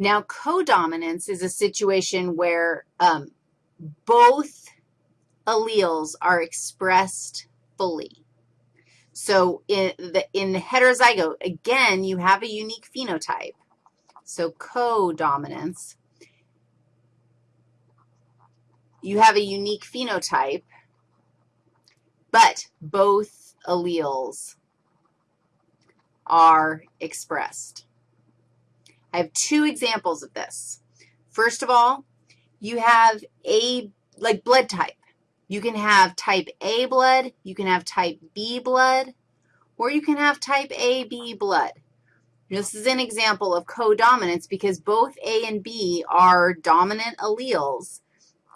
Now, codominance is a situation where um, both alleles are expressed fully. So in the, in the heterozygote, again, you have a unique phenotype. So codominance, you have a unique phenotype, but both alleles are expressed. I have two examples of this. First of all, you have a, like blood type. You can have type A blood, you can have type B blood, or you can have type AB blood. This is an example of codominance because both A and B are dominant alleles.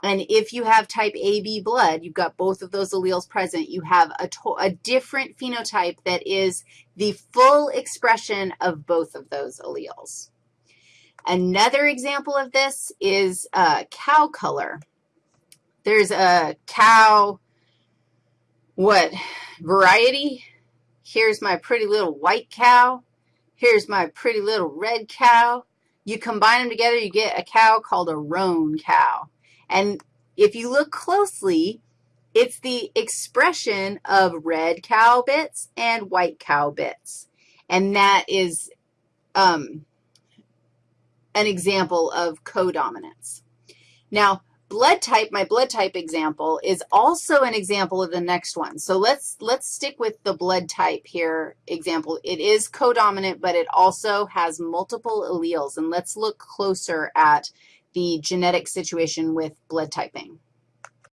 And if you have type AB blood, you've got both of those alleles present, you have a, a different phenotype that is the full expression of both of those alleles. Another example of this is uh, cow color. There's a cow, what, variety? Here's my pretty little white cow. Here's my pretty little red cow. You combine them together, you get a cow called a roan cow. And if you look closely, it's the expression of red cow bits and white cow bits. And that is um, an example of codominance. Now, blood type, my blood type example, is also an example of the next one. So let's, let's stick with the blood type here example. It is codominant, but it also has multiple alleles. And let's look closer at the genetic situation with blood typing.